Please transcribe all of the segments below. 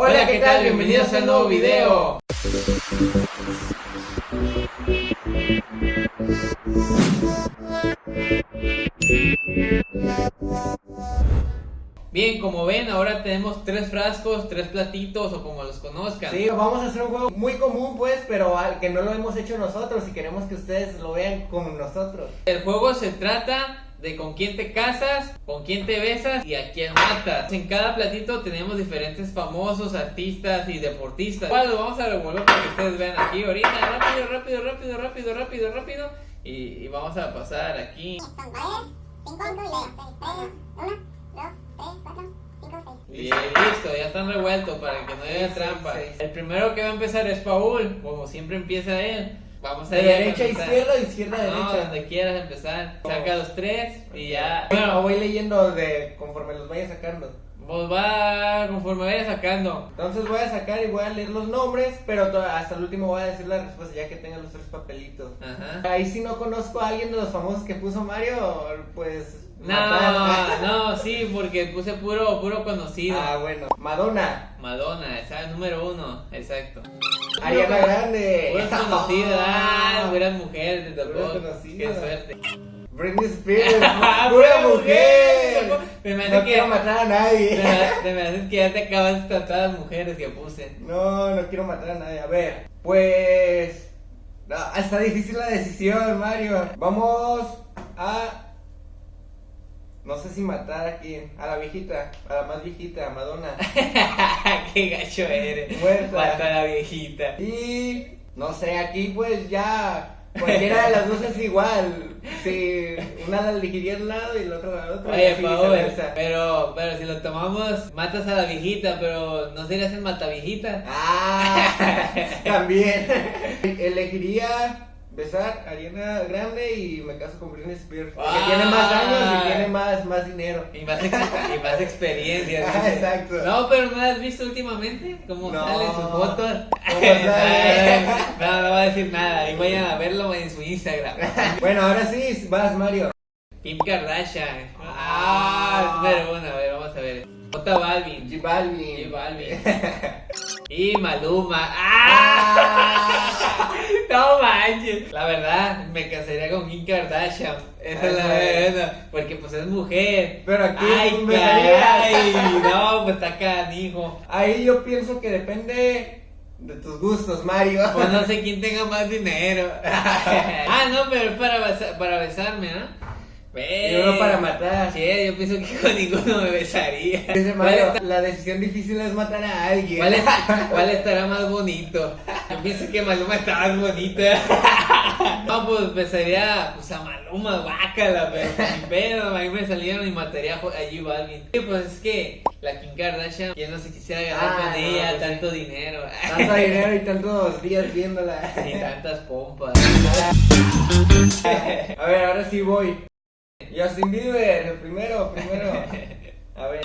Hola, ¿qué tal? Bienvenidos a un nuevo video. Bien, como ven, ahora tenemos tres frascos, tres platitos o como los conozcan. Sí, vamos a hacer un juego muy común pues, pero al que no lo hemos hecho nosotros y queremos que ustedes lo vean como nosotros. El juego se trata de con quién te casas, con quién te besas y a quién matas. En cada platito tenemos diferentes famosos, artistas y deportistas. Lo vamos a revolver para que ustedes vean aquí ahorita. Rápido, rápido, rápido, rápido, rápido, rápido. Y, y vamos a pasar aquí. Y listo, ya están revueltos para que no haya trampa. El primero que va a empezar es Paul, como siempre empieza él. Vamos a De a derecha a izquierda, de izquierda a No, derecha. donde quieras empezar. Saca los tres y ya. Bueno, voy leyendo de conforme los vaya sacando. Pues va conforme vaya sacando. Entonces voy a sacar y voy a leer los nombres, pero hasta el último voy a decir la respuesta ya que tenga los tres papelitos. Ajá. Ahí si no conozco a alguien de los famosos que puso Mario, pues... No, no, sí, porque puse puro, puro conocido. Ah, bueno. Madonna. Madonna, esa es número uno, exacto. Ariana Grande. Pura conocida, ah, mujer, te tocó. Qué suerte. Britney Spears. Ah, Pura mujer. Me No que- quiero matar a nadie. Te me haces que ya te acabas de tratar a las mujeres que puse. No, no quiero matar a nadie. A ver, pues. no, está difícil la decisión, Mario. Vamos a. No sé si matar a quién. A la viejita. A la más viejita, a Madonna. Qué gacho eres. Muerta. Mata a la viejita. Y. No sé, aquí pues ya. Cualquiera de las dos es igual. Si una la elegiría un lado y la otra al otro. Oye, Paul, pero, pero si lo tomamos, matas a la viejita, pero no serías el mataviejita. Ah, también. Elegiría besar a Ariana Grande y me caso con Britney Spears. Porque Ah. tiene más años y tiene más, más dinero. Y más, ex- y más experiencia. Ah, dice. exacto. No, pero ¿no has visto últimamente cómo No. salen sus fotos? No, no va a decir nada. Y vayan a verlo en su Instagram. Bueno, ahora sí, vas Mario. Kim Kardashian. Ah, número uno. A ver, vamos a ver. J Balvin. J J Balvin. Y Maluma. ¡Ah! No manches. La verdad, me casaría con Kim Kardashian. Esa es la verdad. Porque pues es mujer. Pero aquí Ay, me caray. No, pues está canijo. Ahí yo pienso que depende de tus gustos, Mario. Pues no sé quién tenga más dinero. ah, no, pero es para, besa- para besarme, ¿ah? Y uno para matar. Yo pienso que con ninguno me besaría. Dice ¿Cuál, Mario, está- la decisión difícil es matar a alguien. cuál es- cuál estará más bonito? Yo pienso que Maluma está más bonita. No, pues besaría pues, a Maluma, guácala, pero sin pedo, a mí me salieron y mataría a J Balvin. Sí, pues es que la Kim Kardashian, ya no se quisiera ganar Ah, con no, ella pues sí. tanto dinero. Tanto dinero y tantos días viéndola. Y tantas pompas. A ver, ahora sí voy. Justin Bieber, el primero, primero. A ver.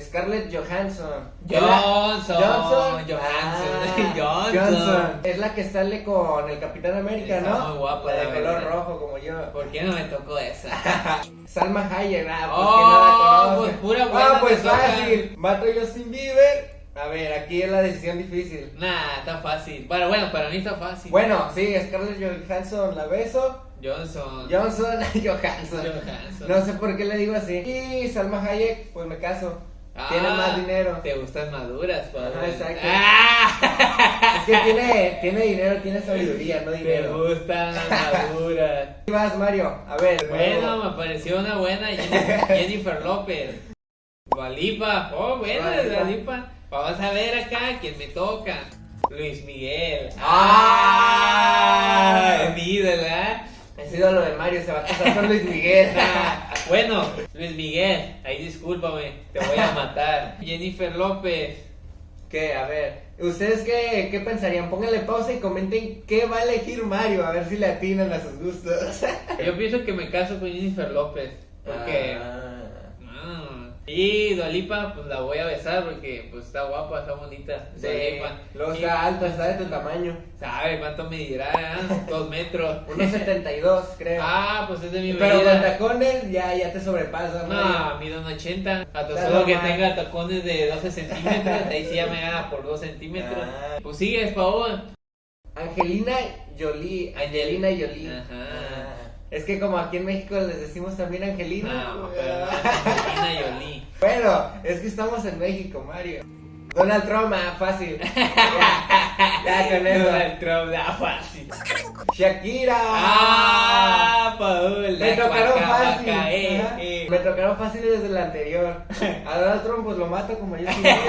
Scarlett Johansson. Johnson, Johnson. Johansson, Ah, Johnson. Es la que sale con el Capitán América, Está ¿no? muy guapa, La de color verdad. rojo como yo. ¿Por qué no me tocó esa? Salma Hayek, ah, pues Oh, no la pues pura Ah, buena pues fácil. Mato a Justin Bieber. A ver, aquí es la decisión difícil. Nah, está fácil. Bueno, bueno, para mí está fácil. Bueno, sí, Scarlett Johansson la beso. Johnson. Johnson, Johansson. Johansson. No sé por qué le digo así. Y Salma Hayek, pues me caso. Tiene Ah, más dinero. Te gustan maduras, padre. Ajá, exacto. Ah, Es que tiene, tiene dinero, tiene sabiduría, no te dinero. gustan las maduras. ¿Qué vas, Mario? A ver. Bueno, me pareció una buena Jennifer, López. Dualipa. Oh, buena Dua Lipa. Dualipa. Vamos a ver acá quién me toca. Luis Miguel. ¡Ah! Ah, mi. Ha sido lo de Mario, se va a casar con Luis Miguel. Bueno, Luis Miguel, ahí discúlpame, te voy a matar. Jennifer López. ¿Qué? A ver. ¿Ustedes qué, qué pensarían? Pónganle pausa y comenten qué va a elegir Mario, a ver si le atinan a sus gustos. Yo pienso que me caso con Jennifer López. Porque. Ah. Y Dualipa, pues la voy a besar porque pues está guapa, está bonita. Sí, luego Y, está alto, está de tu tamaño. ¿Sabe cuánto medirá? ah? Dos metros. 1.72, creo. Ah, pues es de mi Pero con medida. tacones ya, ya te sobrepasa, No, Mario. mido un 80. A Está solo que tenga tacones de 12 centímetros. Ahí sí ya me gana por 2 centímetros. Ah. Pues sigues, Paul. Angelina Jolie. Angelina Jolie. Ajá. Ah, Es que como aquí en México les decimos también Angelina. No, pero no. Bueno, es que estamos en México, Mario. Donald Trump, ah, fácil. ya, ya con eso. Donald Trump, la fácil. Shakira. Ah, Paul. Me tocaron fácil. eh, eh. Me tocaron fácil desde el anterior. A Donald Trump pues lo mato como yo quiero.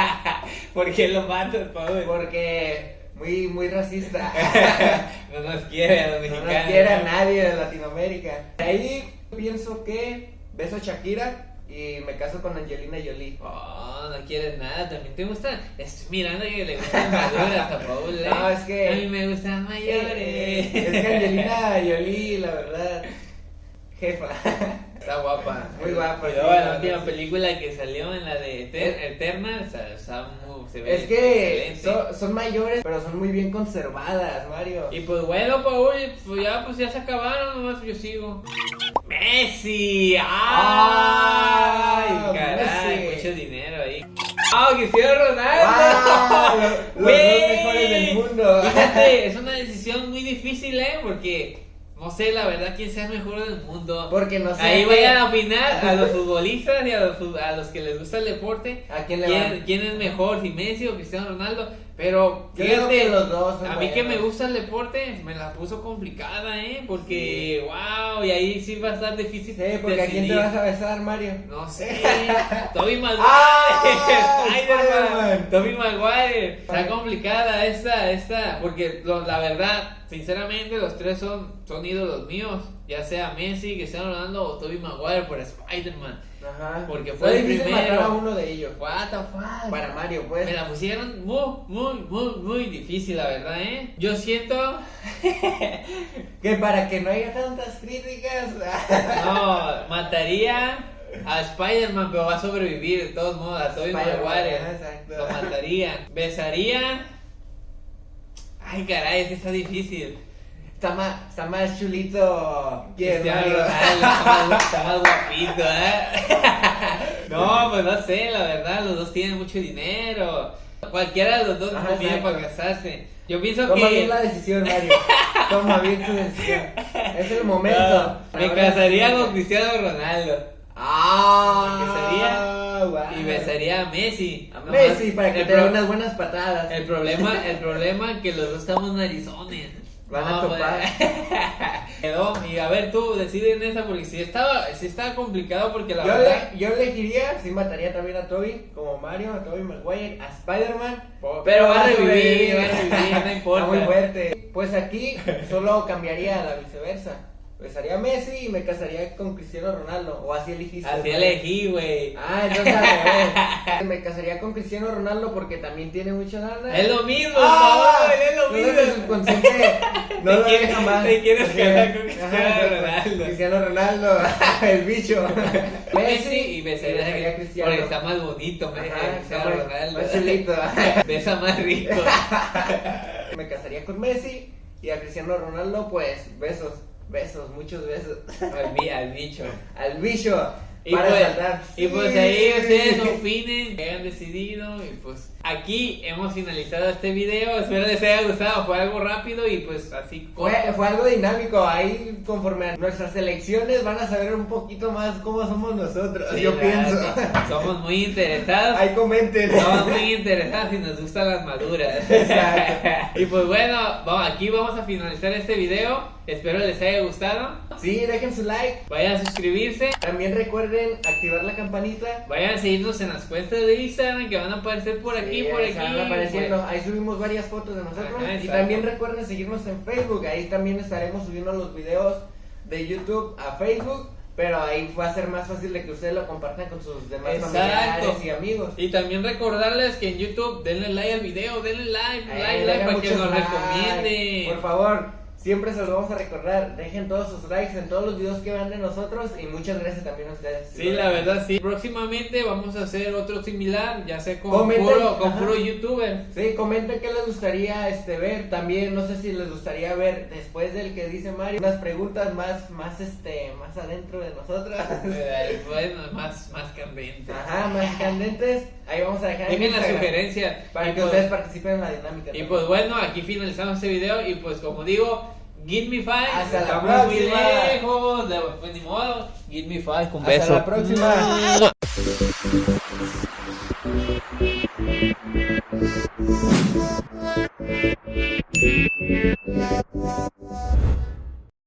¿Por qué lo matas, Paul? Porque muy, muy racista. No nos quiere a los No mexicanos. nos quiere a nadie de Latinoamérica. De ahí pienso que beso a Shakira y me caso con Angelina Jolie. Oh, no quieres nada, también te gusta. Estoy mirando que le gustan maduras a Paul. ¿eh? No, es que- A mí me gustan mayores. Eh, Es que Angelina Jolie, la verdad, jefa. Está guapa. Muy guapa, Y sí, la la última sí. película que salió en la de Eter- Eterna, o sea, está muy- se ve Es que son, son mayores, pero son muy bien conservadas, Mario. Y pues bueno, Paul, pues ya, pues ya se acabaron, nomás yo sigo. ¡Messi! Ah, caray, Messi. mucho dinero ahí. ¡Ah, Cristiano Ronaldo! ¡Wow! Los, los dos Güey. mejores del mundo. Fíjate, es una decisión muy difícil, ¿eh? Porque no sé la verdad quién sea el mejor del mundo. Porque no sé. Ahí a vayan a opinar a los futbolistas y a los, a los que les gusta el deporte. ¿A quién le ¿Quién, van? quién es mejor, si Messi o Cristiano Ronaldo? Pero fíjate, que los dos a mí que me gusta el deporte, me la puso complicada, ¿eh? Porque, wow, y ahí sí va a estar difícil. Sí, porque ¿a quién te decidir. vas a besar, Mario? No sé, Toby Maguire, ¡Ah! Spider-Man. Toby Maguire. Está complicada esta, esta, porque lo- la verdad, sinceramente, los tres son, son ídolos míos, ya sea Messi, Cristiano Ronaldo o Toby Maguire por Spider-Man. Ajá. Porque fue el difícil primero. matar a uno de ellos. What the fuck? Para Mario, pues. Me la pusieron muy, muy, muy, muy difícil, la verdad, ¿eh? Yo siento, Que para que no haya tantas críticas. no, mataría a Spider-Man, pero va a sobrevivir de todos modos, a Toby Spider-Man, Maguire. exacto. Lo mataría. Besaría. Ay, caray, es que está difícil. Está más, está más chulito. ¿Quién, Cristiano? Ronaldo está más, guapito, ¿eh? No, pues no sé, la verdad, los dos tienen mucho dinero. Cualquiera de los dos Ajá, tiene exacto. para casarse. Yo pienso Toma que. bien la decisión, Mario. Toma bien tu decisión. Es el momento. No, me casaría con Cristiano Ronaldo. Ah, casaría guau. Y besaría a Messi. A Messi para que te dé unas buenas patadas. El problema, el problema que los dos estamos narizones. Van a pues, topar. Quedó, y a ver tú, decide en esa porque si estaba, si estaba complicado porque la Yo, verdad. le, yo elegiría, sí mataría también a Toby, como Mario, a Toby Maguire, a Spider-Man. Pero, va a revivir, va a revivir, no importa. Está muy fuerte. Pues aquí solo cambiaría la viceversa. Besaría a Messi y me casaría con Cristiano Ronaldo. O así elegiste. Así elegí, güey. Ah, entonces revés. Me casaría con Cristiano Ronaldo porque también tiene mucha lana. Es lo mismo, Ah, es lo no, mismo. subconsciente no lo quieres- deja más. te quieres casar con Cristiano. Ronaldo. Cristiano Ronaldo, el bicho. Messi y besaría a Cristiano. Porque está más bonito, me- Ajá, Cristiano Ronaldo. más chulito. Besa más rico. Me casaría con Messi y a Cristiano Ronaldo, pues besos, besos, muchos besos. al, al bicho. Al bicho. Y para pues, saltar. y pues ahí ustedes opinen, que hayan decidido y pues aquí hemos finalizado este video, espero les haya gustado, fue algo rápido y pues así Fue, fue algo dinámico, ahí conforme a nuestras elecciones van a saber un poquito más cómo somos nosotros, Sí, yo pienso. sí. Somos muy interesados. Ahí comenten. Estamos muy interesados y nos gustan las maduras. Exacto. Y pues bueno, aquí vamos a finalizar este video. Espero les haya gustado. Sí, dejen su like. Vayan a suscribirse. También recuerden activar la campanita. Vayan a seguirnos en las cuentas de Instagram que van a aparecer por aquí, Sí, por aquí. van apareciendo. Ahí subimos varias fotos de nosotros. Ajá, y también recuerden seguirnos en Facebook. Ahí también estaremos subiendo los videos de YouTube a Facebook. Pero ahí va a ser más fácil de que ustedes lo compartan con sus demás Exacto. familiares y amigos. Y también recordarles que en YouTube denle like al video, denle like, Eh, like, like para que nos recomienden. Por favor, Siempre se los vamos a recordar. Dejen todos sus likes en todos los videos que vean de nosotros. Y muchas gracias también a ustedes. Sí, la verdad, sí. Próximamente vamos a hacer otro similar, ya sé con Comenten, puro, con puro youtuber. Sí, comenten qué les gustaría este ver. También no sé si les gustaría ver después del que dice Mario unas preguntas más más este más adentro de nosotros. Bueno, más, más candente. Ajá, más candentes. Ahí vamos a dejar en Dejen la sugerencia. para Y que pues- ustedes participen en la dinámica. Y también. pues bueno, aquí finalizamos este video y pues como digo, Give me five, Hasta la próxima. lejos, de- pues ni modo, give me five, un Hasta beso. la próxima.